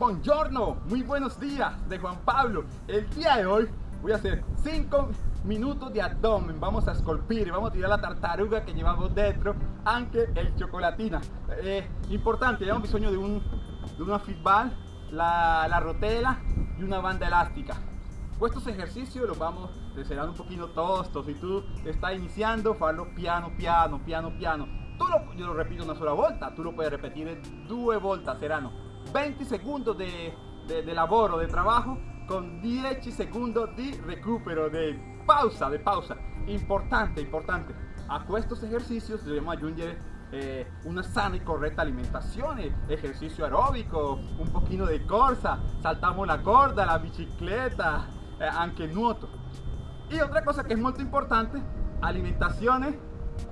Buongiorno, muy buenos días de Juan Pablo. El día de hoy voy a hacer 5 minutos de abdomen. Vamos a esculpir, vamos a tirar la tartaruga que llevamos dentro, aunque el chocolatina. Eh, importante, llevamos bisogno de, un, de una fitball, la, la rotela y una banda elástica. Estos ejercicios los vamos a un poquito tostos. Si tú estás iniciando, farlo piano, piano, piano, piano. Tú lo, yo lo repito una sola volta, tú lo puedes repetir due volte, serano 20 segundos de, de, de de trabajo, con 10 segundos de recupero, de pausa, de pausa. Importante, importante. A estos ejercicios debemos aggiungere eh, una sana y correcta alimentación, eh, ejercicio aeróbico, un poquito de corsa, saltamos la corda, la bicicleta, eh, anche nuoto. Y otra cosa que es muy importante, alimentaciones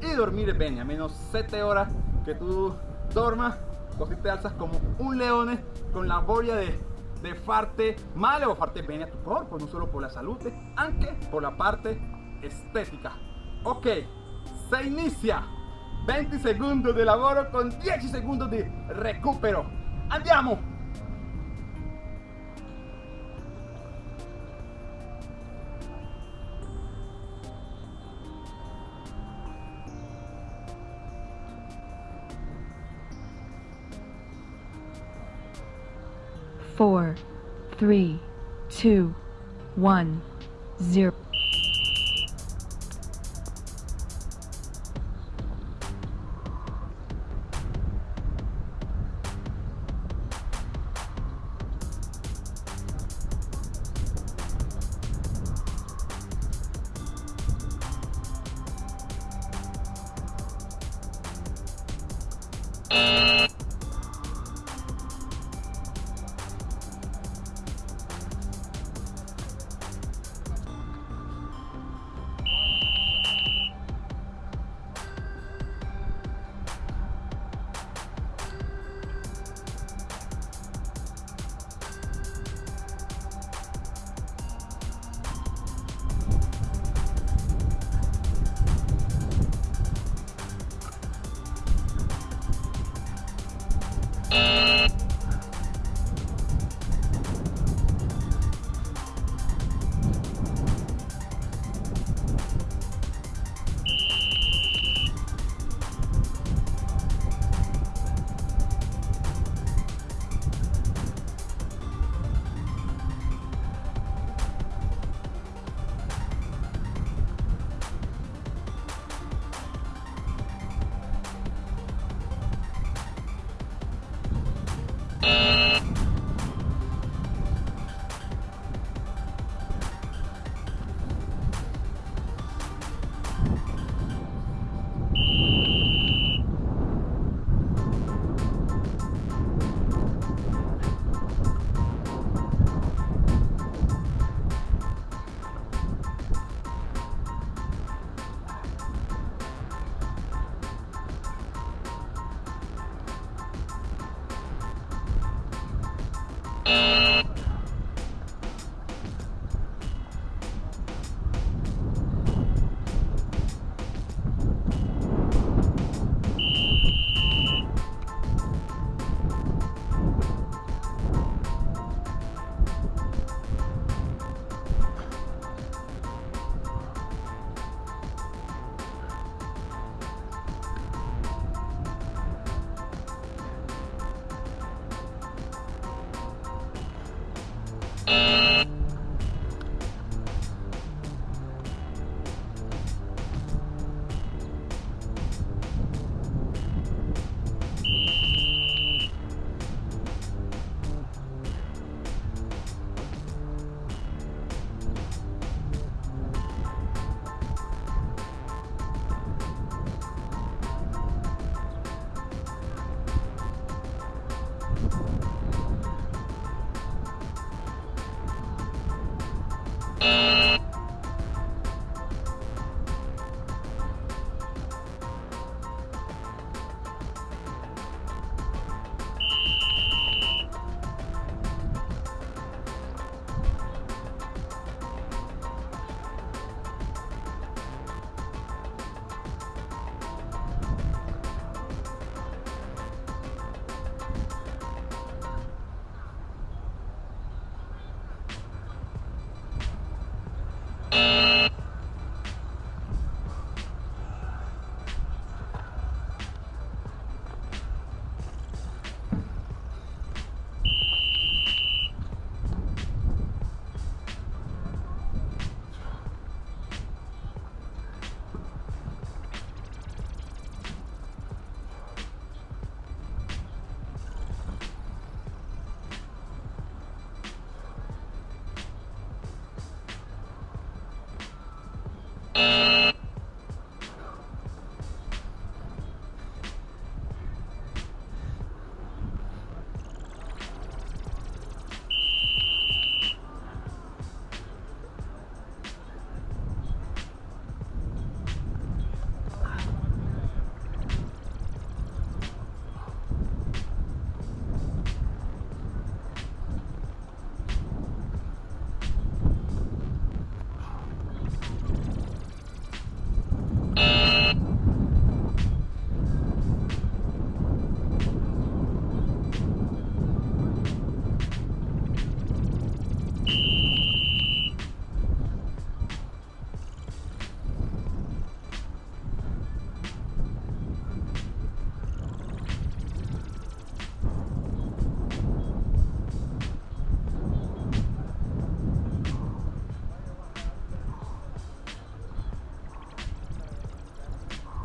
y dormir bien, a menos 7 horas que tú dormas, così te alzas como un león con la voglia de, de farte male o farte bene a tu cuerpo, no solo por la salud, anche por la parte estética. Ok, se inicia 20 segundos de lavoro con 10 segundos de recupero. Andiamo! four, three, two, one, zero. Uh...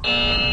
Música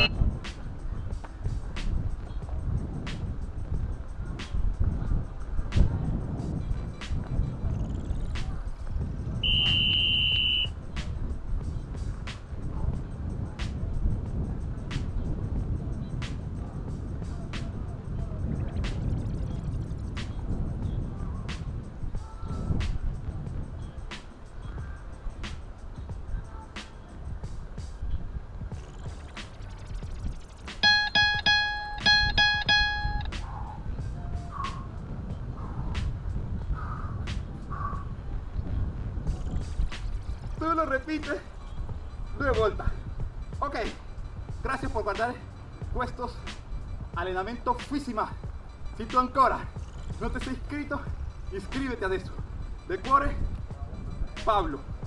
Tú lo repites due volte. Ok, gracias por guardar questo allenamento físico. Si tu ancora non ti sei iscritto, iscriviti adesso. De cuore, Pablo.